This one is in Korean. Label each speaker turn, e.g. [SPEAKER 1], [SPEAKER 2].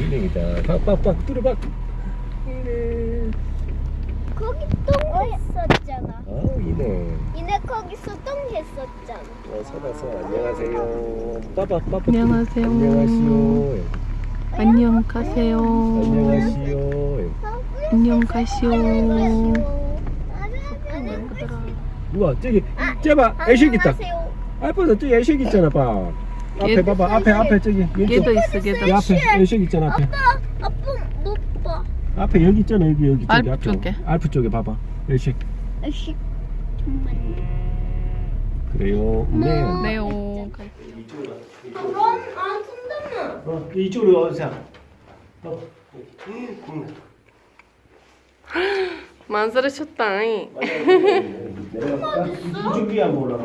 [SPEAKER 1] 인형이다. 빡빡빡 뚫어봐. 인형.
[SPEAKER 2] 거기 똥 했었잖아.
[SPEAKER 1] 아 인형.
[SPEAKER 2] 이네 거기서 똥 했었잖아.
[SPEAKER 1] 어, 서다서 안녕하세요. 빠빠.
[SPEAKER 3] 안녕하세요.
[SPEAKER 1] 안녕하시오.
[SPEAKER 3] 안녕 가세요.
[SPEAKER 1] 안녕하시오.
[SPEAKER 3] 안녕 가시오.
[SPEAKER 1] 우와 저기 제발 애식 있다. 아빠도 저기 애식 있잖아 봐. 앞에
[SPEAKER 3] 얘-
[SPEAKER 1] 봐봐 앞에 앞에 저기 왼쪽.
[SPEAKER 3] 얘도 있어, 걔도.
[SPEAKER 1] 이 앞에 애식 있잖아 앞에.
[SPEAKER 2] 아빠 못 봐.
[SPEAKER 1] 앞에 여기 있잖아 여기 여기 저기
[SPEAKER 3] 알프
[SPEAKER 1] 앞에.
[SPEAKER 3] 쪽에.
[SPEAKER 1] 알프 쪽에 봐봐. 애식.
[SPEAKER 2] 아씨 정말.
[SPEAKER 1] 그래요. 네.
[SPEAKER 3] 네오.
[SPEAKER 2] 그럼 안 쓴다면.
[SPEAKER 1] 어, 이쪽으로 와서. 어. 음,
[SPEAKER 3] 만사를 쳤다.
[SPEAKER 1] 내려갈까? 이쪽 위에 한번 올라가.